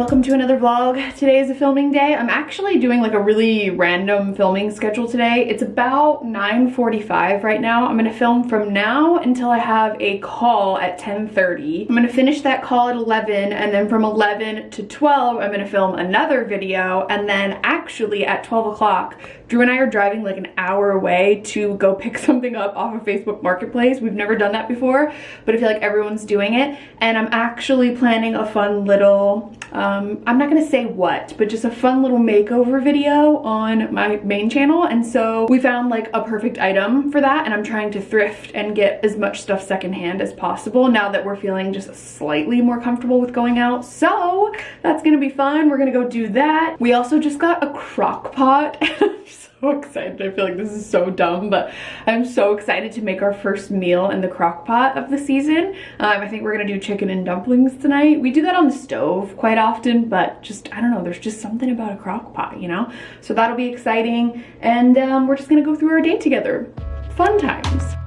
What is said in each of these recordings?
Welcome to another vlog. Today is a filming day. I'm actually doing like a really random filming schedule today. It's about 9.45 right now. I'm gonna film from now until I have a call at 10.30. I'm gonna finish that call at 11 and then from 11 to 12, I'm gonna film another video and then actually at 12 o'clock, Drew and I are driving like an hour away to go pick something up off of Facebook Marketplace. We've never done that before, but I feel like everyone's doing it. And I'm actually planning a fun little, um, Um, I'm not gonna say what, but just a fun little makeover video on my main channel. And so we found like a perfect item for that. And I'm trying to thrift and get as much stuff secondhand as possible now that we're feeling just slightly more comfortable with going out. So that's gonna be fun. We're gonna go do that. We also just got a crock pot. so excited. I feel like this is so dumb, but I'm so excited to make our first meal in the crock pot of the season. Um, I think we're gonna do chicken and dumplings tonight. We do that on the stove quite often, but just, I don't know, there's just something about a crock pot, you know? So that'll be exciting. And um, we're just gonna go through our day together. Fun times.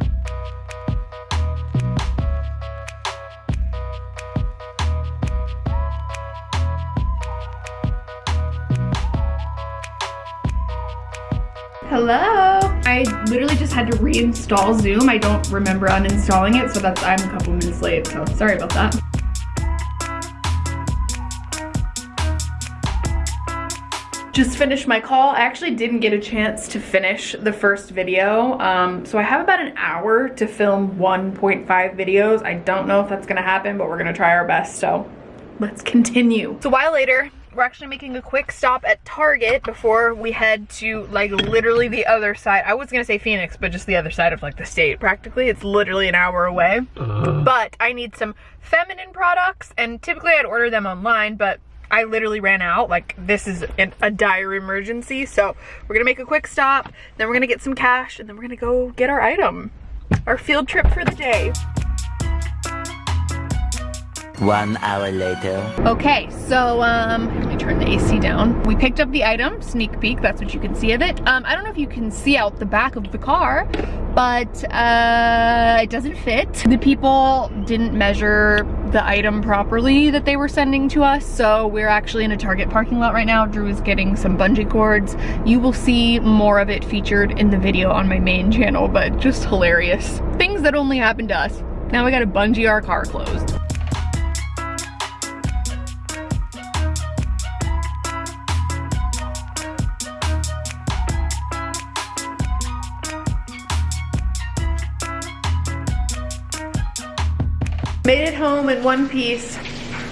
Hello. I literally just had to reinstall Zoom. I don't remember uninstalling it, so that's I'm a couple minutes late, so sorry about that. Just finished my call. I actually didn't get a chance to finish the first video. Um, so I have about an hour to film 1.5 videos. I don't know if that's gonna happen, but we're gonna try our best, so let's continue. So a while later, we're actually making a quick stop at Target before we head to like literally the other side. I was gonna say Phoenix, but just the other side of like the state practically. It's literally an hour away. Uh. But I need some feminine products and typically I'd order them online, but I literally ran out. Like this is an, a dire emergency. So we're gonna make a quick stop, then we're gonna get some cash and then we're gonna go get our item. Our field trip for the day. One hour later. Okay, so um, let me turn the AC down. We picked up the item, sneak peek, that's what you can see of it. Um, I don't know if you can see out the back of the car, but uh, it doesn't fit. The people didn't measure the item properly that they were sending to us, so we're actually in a Target parking lot right now. Drew is getting some bungee cords. You will see more of it featured in the video on my main channel, but just hilarious. Things that only happen to us. Now we gotta bungee our car closed. Home in one piece.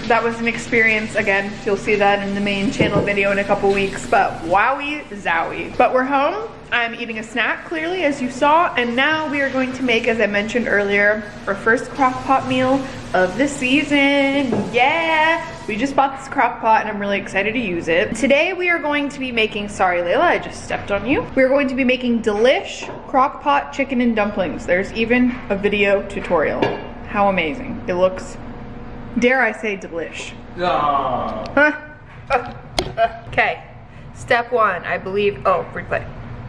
That was an experience, again, you'll see that in the main channel video in a couple weeks, but wowie zowie. But we're home, I'm eating a snack clearly as you saw, and now we are going to make, as I mentioned earlier, our first crock pot meal of the season, yeah! We just bought this crock pot and I'm really excited to use it. Today we are going to be making, sorry Layla, I just stepped on you. We're going to be making delish crock pot chicken and dumplings. There's even a video tutorial. How amazing. It looks, dare I say, delish. Ah. Okay, step one, I believe, oh, replay.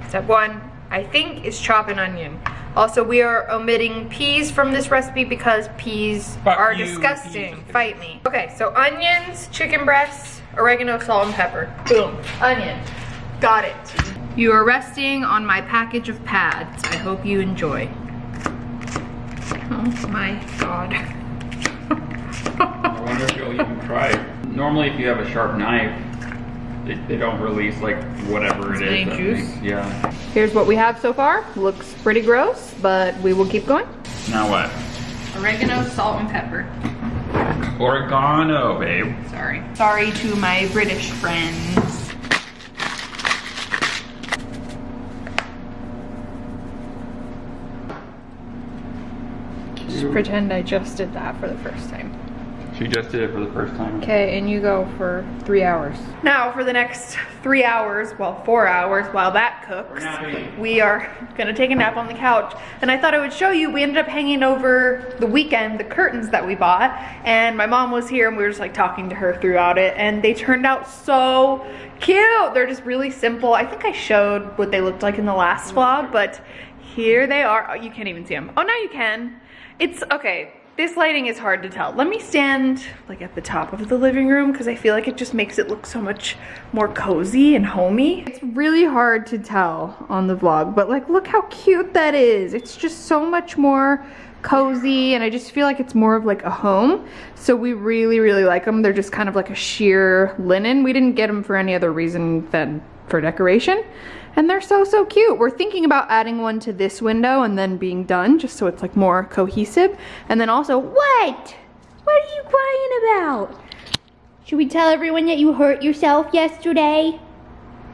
Step one, I think, is chop an onion. Also, we are omitting peas from this recipe because peas Fuck are you, disgusting. Peas. Fight me. Okay, so onions, chicken breasts, oregano, salt, and pepper. Boom, onion. Got it. You are resting on my package of pads. I hope you enjoy. Oh my god. I wonder if you'll even try. Normally if you have a sharp knife, they, they don't release like whatever it is. juice? yeah. Here's what we have so far. Looks pretty gross, but we will keep going. Now what? Oregano, salt, and pepper. Oregano, babe. Sorry. Sorry to my British friends. Pretend I just did that for the first time. She just did it for the first time. Okay, and you go for three hours. Now for the next three hours, well four hours while that cooks, we are gonna take a nap on the couch. And I thought I would show you, we ended up hanging over the weekend the curtains that we bought. And my mom was here and we were just like talking to her throughout it. And they turned out so cute. They're just really simple. I think I showed what they looked like in the last vlog, but here they are. Oh, you can't even see them. Oh, now you can. It's, okay, this lighting is hard to tell. Let me stand like at the top of the living room because I feel like it just makes it look so much more cozy and homey. It's really hard to tell on the vlog, but like look how cute that is. It's just so much more cozy and I just feel like it's more of like a home. So we really, really like them. They're just kind of like a sheer linen. We didn't get them for any other reason than for decoration. And they're so, so cute. We're thinking about adding one to this window and then being done just so it's like more cohesive. And then also, what? What are you crying about? Should we tell everyone that you hurt yourself yesterday?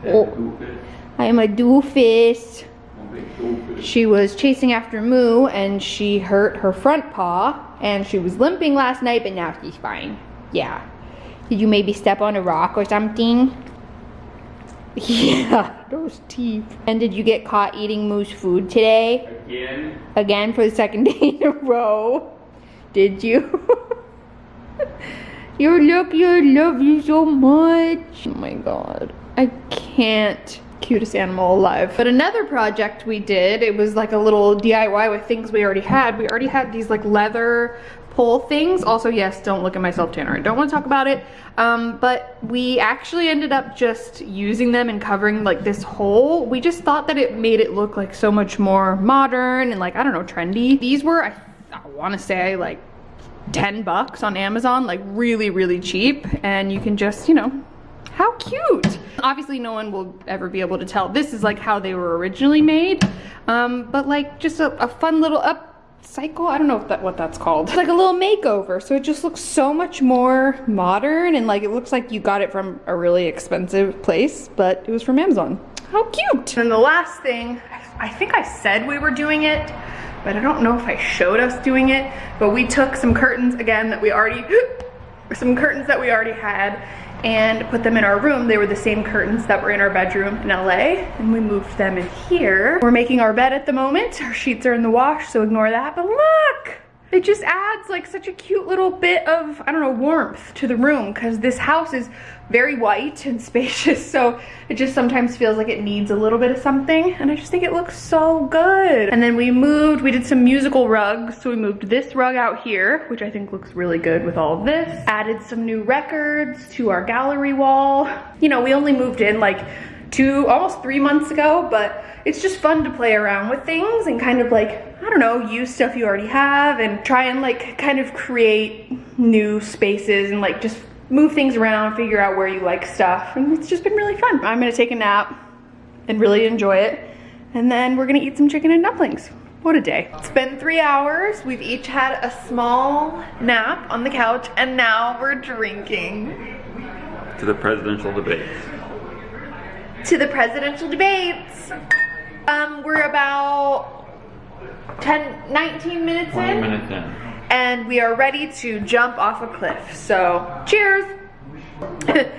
Oh, I am a doofus. She was chasing after Moo and she hurt her front paw and she was limping last night, but now she's fine. Yeah. Did you maybe step on a rock or something? Yeah, those teeth. And did you get caught eating Moo's food today? Again? Again for the second day in a row? Did you? You I love you so much. Oh my god. I can't cutest animal alive. But another project we did, it was like a little DIY with things we already had. We already had these like leather pole things. Also, yes, don't look at myself, Tanner. I don't want to talk about it. Um, but we actually ended up just using them and covering like this hole. We just thought that it made it look like so much more modern and like, I don't know, trendy. These were, I, I want to say like 10 bucks on Amazon, like really, really cheap. And you can just, you know, how cute. Obviously no one will ever be able to tell. This is like how they were originally made. Um, but like just a, a fun little up cycle. I don't know that, what that's called. It's like a little makeover. So it just looks so much more modern and like it looks like you got it from a really expensive place, but it was from Amazon. How cute. And the last thing, I think I said we were doing it, but I don't know if I showed us doing it, but we took some curtains again that we already, some curtains that we already had and put them in our room. They were the same curtains that were in our bedroom in LA and we moved them in here. We're making our bed at the moment. Our sheets are in the wash, so ignore that, but look! It just adds like such a cute little bit of, I don't know, warmth to the room because this house is very white and spacious. So it just sometimes feels like it needs a little bit of something. And I just think it looks so good. And then we moved, we did some musical rugs. So we moved this rug out here, which I think looks really good with all of this. Added some new records to our gallery wall. You know, we only moved in like two, almost three months ago, but it's just fun to play around with things and kind of like, I don't know, use stuff you already have and try and like kind of create new spaces and like just move things around, figure out where you like stuff. And it's just been really fun. I'm gonna take a nap and really enjoy it. And then we're gonna eat some chicken and dumplings. What a day. It's been three hours. We've each had a small nap on the couch and now we're drinking. To the presidential debates. To the presidential debates. Um, we're about 10, 19 minutes 20 in. minutes in. And we are ready to jump off a cliff. So, cheers.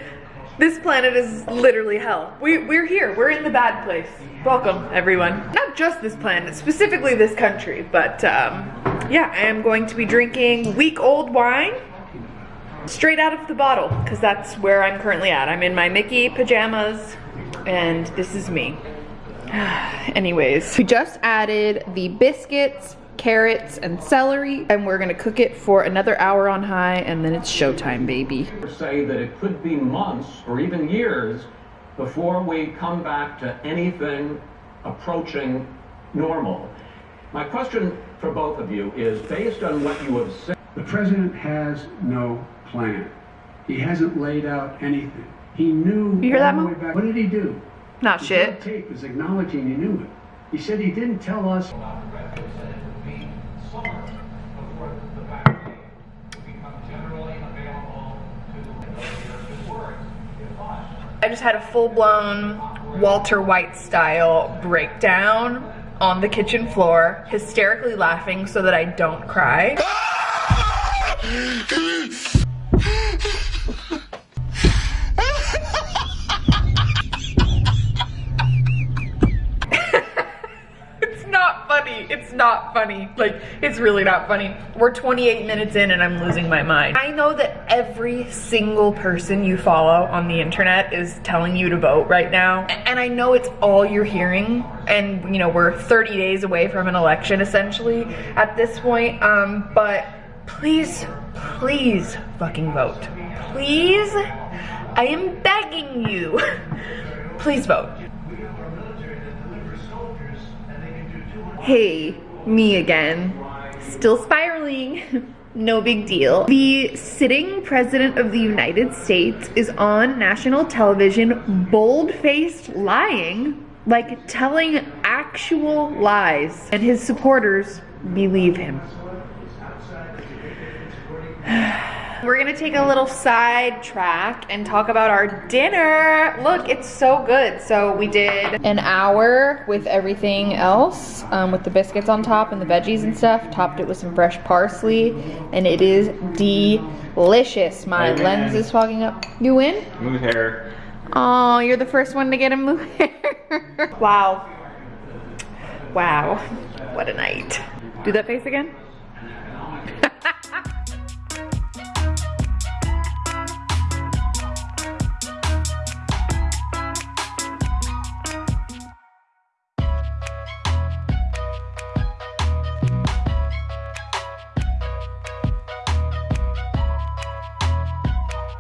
this planet is literally hell. We, we're here, we're in the bad place. Welcome, everyone. Not just this planet, specifically this country, but um, yeah, I am going to be drinking week old wine straight out of the bottle because that's where I'm currently at. I'm in my Mickey pajamas and this is me. Anyways, we just added the biscuits, carrots, and celery and we're gonna cook it for another hour on high and then it's showtime, baby. say that it could be months or even years before we come back to anything approaching normal. My question for both of you is based on what you have said. The president has no plan. He hasn't laid out anything. He knew You hear that, all the Mo? way back. What did he do? Not The shit. tape is acknowledging he knew it. He said he didn't tell us I just had a full-blown Walter White style breakdown on the kitchen floor, hysterically laughing so that I don't cry. It's not funny. Like, it's really not funny. We're 28 minutes in and I'm losing my mind. I know that every single person you follow on the internet is telling you to vote right now. And I know it's all you're hearing. And, you know, we're 30 days away from an election essentially at this point. Um, but please, please fucking vote. Please, I am begging you. Please vote. Hey, me again. Still spiraling. No big deal. The sitting president of the United States is on national television, bold-faced lying, like telling actual lies, and his supporters believe him. We're gonna take a little side track and talk about our dinner. Look, it's so good. So we did an hour with everything else, um, with the biscuits on top and the veggies and stuff. Topped it with some fresh parsley, and it is delicious. My lens is fogging up. You win? Move hair. Oh, you're the first one to get a move hair. wow. Wow. What a night. Do that face again.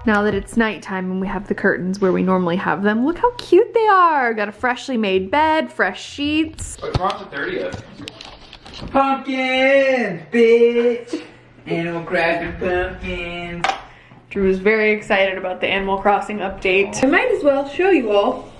Now that it's nighttime and we have the curtains where we normally have them, look how cute they are. Got a freshly made bed, fresh sheets. What's wrong with the 30th? Pumpkins, bitch. Animal Crossing pumpkins. Drew is very excited about the Animal Crossing update. I might as well show you all.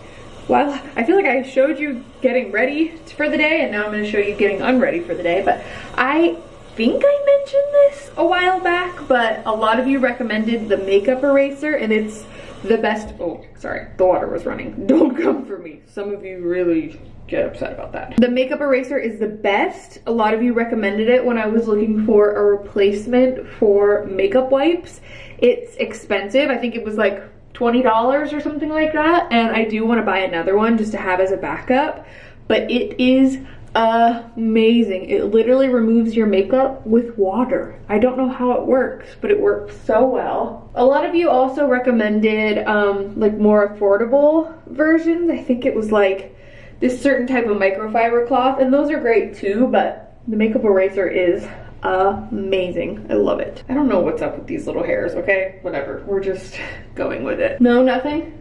Well, I feel like I showed you getting ready for the day and now I'm gonna show you getting unready for the day, but I think I mentioned this a while back, but a lot of you recommended the makeup eraser and it's the best, oh, sorry, the water was running. Don't come for me. Some of you really get upset about that. The makeup eraser is the best. A lot of you recommended it when I was looking for a replacement for makeup wipes. It's expensive. I think it was like $20 or something like that. And I do want to buy another one just to have as a backup. But it is amazing. It literally removes your makeup with water. I don't know how it works, but it works so well. A lot of you also recommended um, like more affordable versions. I think it was like this certain type of microfiber cloth and those are great too, but the makeup eraser is amazing. I love it. I don't know what's up with these little hairs, okay? Whatever, we're just going with it. No, nothing?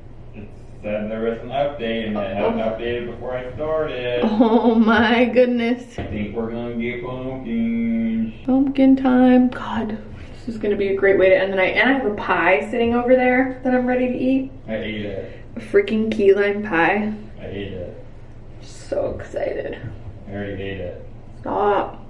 Said there was an update and it hadn't updated before I started. Oh my goodness. I think we're gonna get pumpkins. Pumpkin time. God, this is gonna be a great way to end the night. And I have a pie sitting over there that I'm ready to eat. I ate it. A freaking key lime pie. I ate it. So excited. I already ate it. Stop.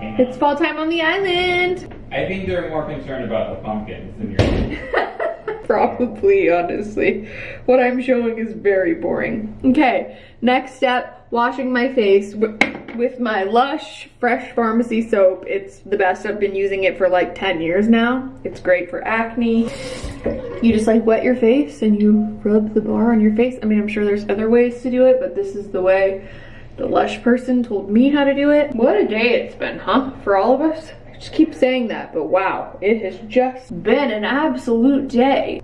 It's fall time on the island. I think they're more concerned about the pumpkins than your. Probably, honestly. What I'm showing is very boring. Okay, next step, washing my face with my Lush Fresh Pharmacy soap. It's the best. I've been using it for like 10 years now. It's great for acne. You just like wet your face and you rub the bar on your face. I mean, I'm sure there's other ways to do it, but this is the way the Lush person told me how to do it. What a day it's been, huh? For all of us? I just keep saying that, but wow, it has just been an absolute day.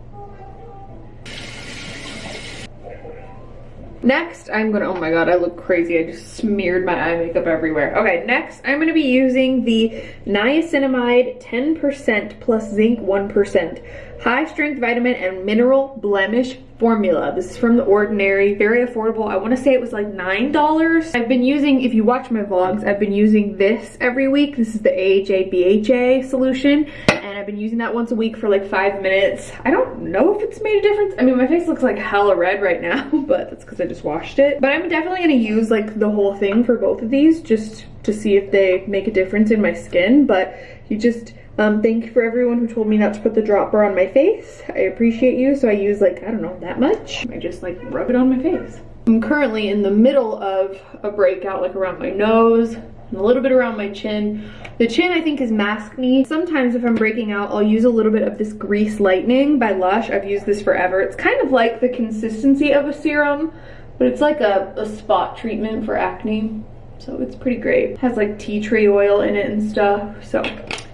Next, I'm gonna, oh my god, I look crazy. I just smeared my eye makeup everywhere. Okay, next, I'm gonna be using the niacinamide 10% plus zinc 1% high strength vitamin and mineral blemish formula. This is from The Ordinary, very affordable. I wanna say it was like $9. I've been using, if you watch my vlogs, I've been using this every week. This is the AHA BHA solution, and I've been using that once a week for like five minutes. I don't know if it's made a difference. I mean, my face looks like hella red right now, but that's because I just washed it. But I'm definitely gonna use like the whole thing for both of these just to see if they make a difference in my skin. But you just, um, thank you for everyone who told me not to put the dropper on my face. I appreciate you. So I use like, I don't know, that much. I just like rub it on my face. I'm currently in the middle of a breakout like around my nose and a little bit around my chin. The chin I think is maskne. Sometimes if I'm breaking out, I'll use a little bit of this Grease Lightning by Lush. I've used this forever. It's kind of like the consistency of a serum, but it's like a, a spot treatment for acne. So it's pretty great. Has like tea tree oil in it and stuff. So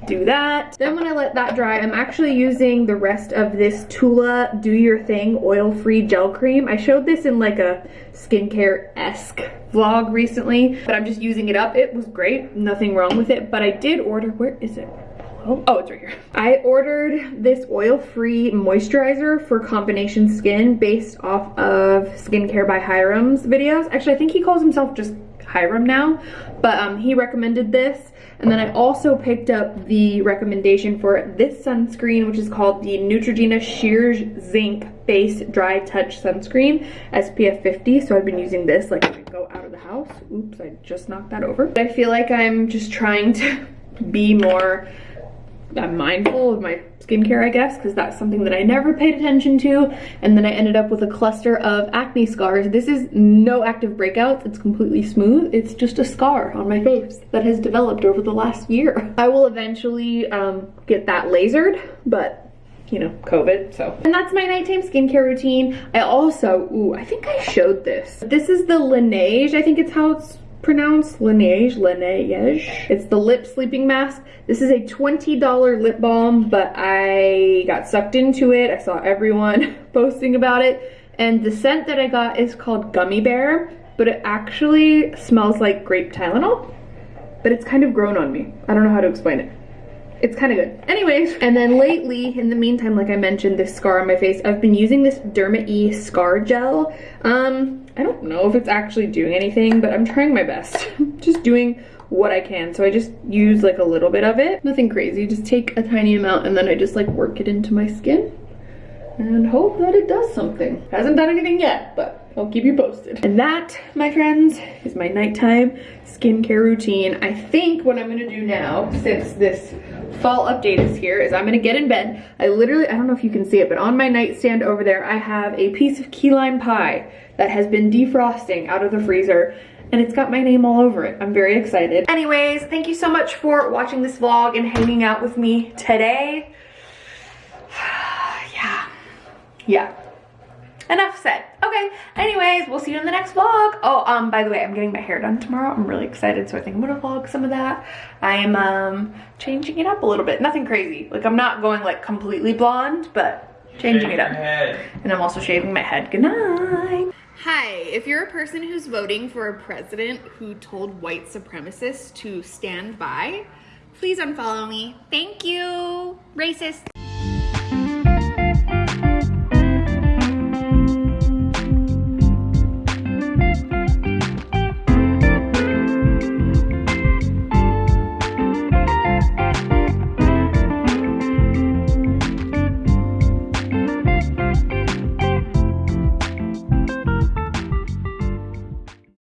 do that. Then when I let that dry, I'm actually using the rest of this Tula Do Your Thing oil-free gel cream. I showed this in like a skincare-esque vlog recently, but I'm just using it up. It was great, nothing wrong with it, but I did order, where is it? Oh, it's right here. I ordered this oil-free moisturizer for combination skin based off of Skincare by Hyram's videos. Actually, I think he calls himself just Hyram now, but um, he recommended this. And then I also picked up the recommendation for this sunscreen, which is called the Neutrogena Sheer Zinc Base Dry Touch Sunscreen, SPF 50. So I've been using this like when I go out of the house. Oops, I just knocked that over. But I feel like I'm just trying to be more I'm mindful of my skincare, I guess, because that's something that I never paid attention to. And then I ended up with a cluster of acne scars. This is no active breakouts. It's completely smooth. It's just a scar on my face that has developed over the last year. I will eventually um, get that lasered, but you know, COVID, so. And that's my nighttime skincare routine. I also, ooh, I think I showed this. This is the Laneige, I think it's how it's pronounced Laneige, Laneige. It's the lip sleeping mask. This is a $20 lip balm, but I got sucked into it. I saw everyone posting about it. And the scent that I got is called Gummy Bear, but it actually smells like grape Tylenol, but it's kind of grown on me. I don't know how to explain it it's kind of good. Anyways, and then lately, in the meantime, like I mentioned, this scar on my face, I've been using this Derma E Scar Gel. Um, I don't know if it's actually doing anything, but I'm trying my best. just doing what I can. So I just use like a little bit of it. Nothing crazy, just take a tiny amount and then I just like work it into my skin and hope that it does something. Hasn't done anything yet, but I'll keep you posted. And that, my friends, is my nighttime skincare routine. I think what I'm gonna do now, since this fall update is here, is I'm gonna get in bed. I literally, I don't know if you can see it, but on my nightstand over there, I have a piece of key lime pie that has been defrosting out of the freezer and it's got my name all over it. I'm very excited. Anyways, thank you so much for watching this vlog and hanging out with me today. yeah, yeah. Enough said. Okay, anyways, we'll see you in the next vlog. Oh, um, by the way, I'm getting my hair done tomorrow. I'm really excited, so I think I'm gonna vlog some of that. I am, um, changing it up a little bit. Nothing crazy. Like, I'm not going, like, completely blonde, but changing it up. And I'm also shaving my head. Good night. Hi, if you're a person who's voting for a president who told white supremacists to stand by, please unfollow me. Thank you. Racist.